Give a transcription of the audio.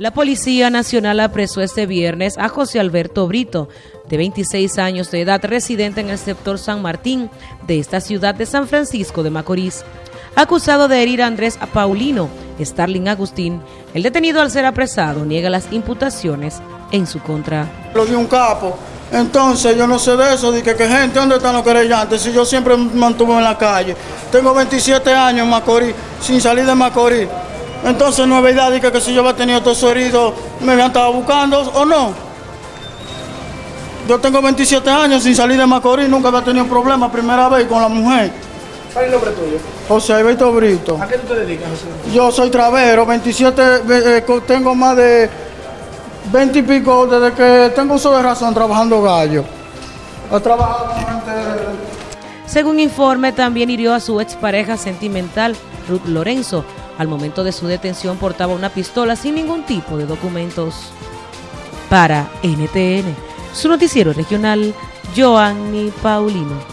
La Policía Nacional apresó este viernes a José Alberto Brito, de 26 años de edad, residente en el sector San Martín de esta ciudad de San Francisco de Macorís, acusado de herir a Andrés Paulino, Starling Agustín. El detenido al ser apresado niega las imputaciones en su contra. Lo dio un capo, entonces yo no sé de eso, de que, gente, ¿dónde están los querellantes? Si yo siempre me mantuve en la calle, tengo 27 años en Macorís, sin salir de Macorís. Entonces no es verdad que, que si yo había tenido todos heridos me habían estado buscando o no. Yo tengo 27 años sin salir de Macorís, nunca había tenido problemas, primera vez con la mujer. ¿Cuál es el nombre tuyo? José Alberto Brito. ¿A qué tú te dedicas, José? Yo soy travero, 27, eh, tengo más de 20 y pico desde que tengo uso de razón trabajando gallo. He trabajado gente... Según informe, también hirió a su expareja sentimental, Ruth Lorenzo, al momento de su detención portaba una pistola sin ningún tipo de documentos. Para NTN, su noticiero regional, Joanny Paulino.